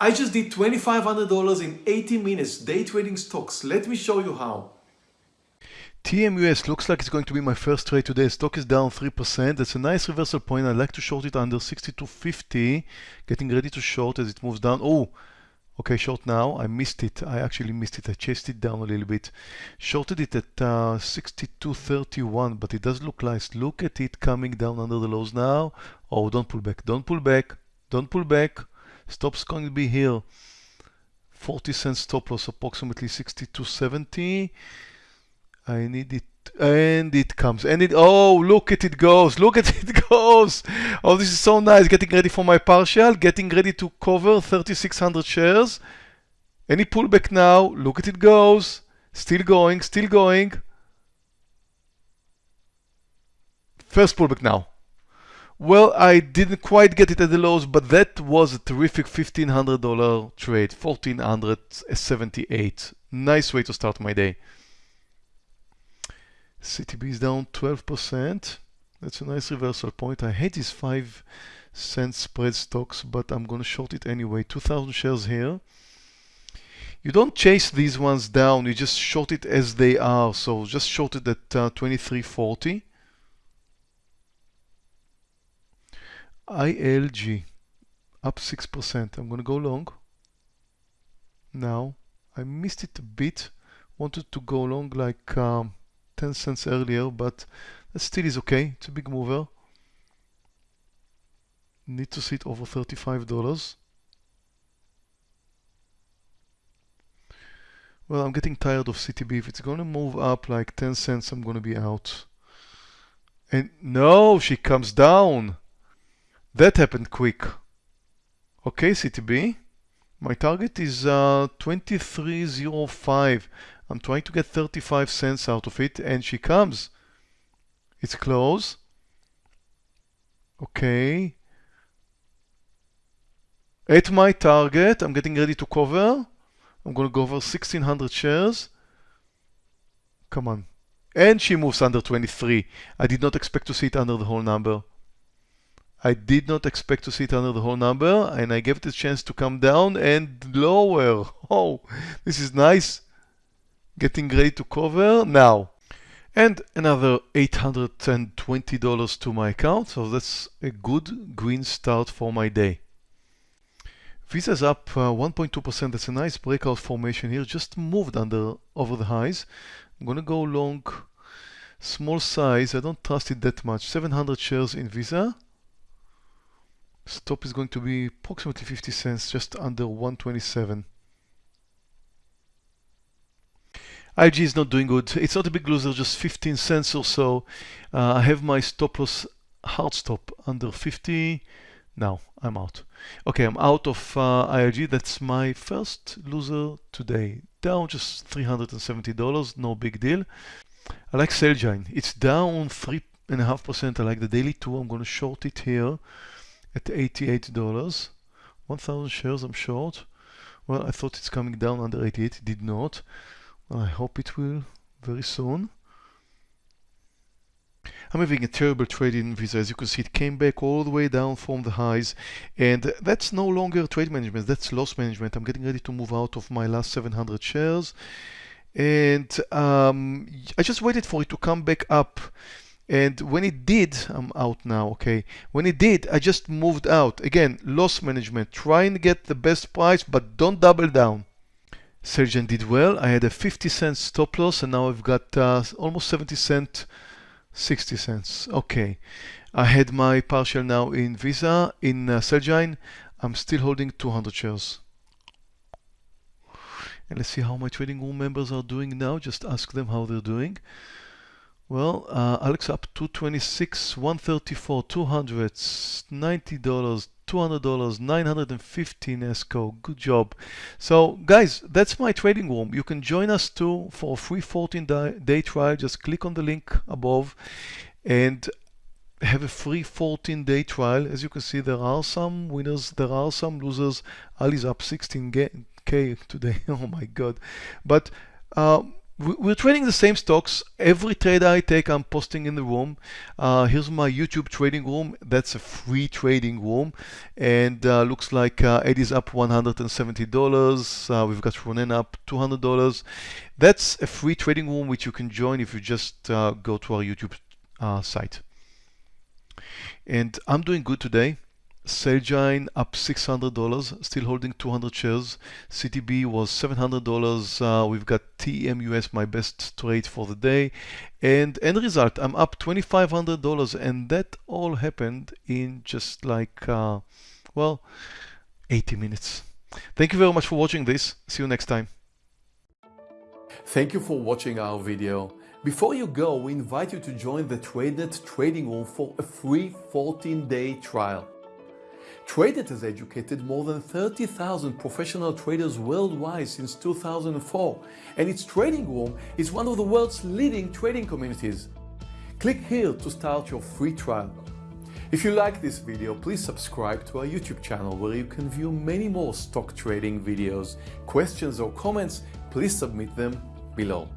I just did $2,500 in 80 minutes day trading stocks. Let me show you how. TMUS looks like it's going to be my first trade today. Stock is down 3%. That's a nice reversal point. I like to short it under 62.50. Getting ready to short as it moves down. Oh, okay, short now. I missed it. I actually missed it. I chased it down a little bit. Shorted it at uh, 62.31, but it does look nice. Look at it coming down under the lows now. Oh, don't pull back. Don't pull back. Don't pull back. Stop's going to be here. 40 cents stop loss, approximately 62.70. I need it and it comes and it oh look at it goes look at it goes. Oh this is so nice. Getting ready for my partial getting ready to cover 3600 shares. Any pullback now? Look at it goes. Still going still going. First pullback now well I didn't quite get it at the lows but that was a terrific $1500 trade 1478 nice way to start my day CTB is down 12%. That's a nice reversal point. I hate these 5 cent spread stocks, but I'm going to short it anyway. 2,000 shares here. You don't chase these ones down, you just short it as they are. So just short it at uh, 23.40. ILG up 6%. I'm going to go long. Now, I missed it a bit. Wanted to go long like um, 10 cents earlier, but that still is okay. It's a big mover. Need to sit over $35. Well, I'm getting tired of CTB. If it's going to move up like 10 cents, I'm going to be out. And no, she comes down. That happened quick. Okay, CTB. My target is uh, 23.05. I'm trying to get 35 cents out of it and she comes. It's close. Okay. At my target, I'm getting ready to cover. I'm going to go over 1600 shares. Come on. And she moves under 23. I did not expect to see it under the whole number. I did not expect to see it under the whole number and I gave it a chance to come down and lower. Oh, this is nice getting ready to cover now. And another $820 to my account, so that's a good green start for my day. Visa's up 1.2%, uh, that's a nice breakout formation here, just moved under over the highs. I'm gonna go long, small size, I don't trust it that much, 700 shares in Visa. Stop is going to be approximately 50 cents, just under 127. IG is not doing good. It's not a big loser, just 15 cents or so. Uh, I have my stop loss hard stop under 50. Now I'm out. Okay, I'm out of uh. That's my first loser today. Down just $370, no big deal. I like Celgene. It's down 3.5%. I like the daily two. I'm going to short it here at $88. 1,000 shares I'm short. Well, I thought it's coming down under 88. It did not. I hope it will very soon. I'm having a terrible trade in Visa. As you can see, it came back all the way down from the highs. And that's no longer trade management, that's loss management. I'm getting ready to move out of my last 700 shares. And um, I just waited for it to come back up. And when it did, I'm out now, okay? When it did, I just moved out. Again, loss management. Try and get the best price, but don't double down. Celgene did well. I had a 50 cent stop loss and now I've got uh, almost 70 cent, 60 cents. Okay. I had my partial now in Visa. In uh, Celgene, I'm still holding 200 shares. And let's see how my trading room members are doing now. Just ask them how they're doing. Well, uh, Alex up 226, 134, 200, $90, $200, 915 ESCO. Good job. So guys, that's my trading room. You can join us too for a free 14 day trial. Just click on the link above and have a free 14 day trial. As you can see, there are some winners, there are some losers. Ali's up 16k today. oh my God. But um, we're trading the same stocks. Every trade I take, I'm posting in the room. Uh, here's my YouTube trading room. That's a free trading room, and uh, looks like uh, Eddie's up $170. Uh, we've got Ronen up $200. That's a free trading room which you can join if you just uh, go to our YouTube uh, site. And I'm doing good today. Celgene up $600, still holding 200 shares. CTB was $700. Uh, we've got TMUS, my best trade for the day. And end result, I'm up $2,500. And that all happened in just like, uh, well, 80 minutes. Thank you very much for watching this. See you next time. Thank you for watching our video. Before you go, we invite you to join the TradeNet trading room for a free 14-day trial. TradeNet has educated more than 30,000 professional traders worldwide since 2004, and its trading room is one of the world's leading trading communities. Click here to start your free trial. If you like this video, please subscribe to our YouTube channel where you can view many more stock trading videos. Questions or comments, please submit them below.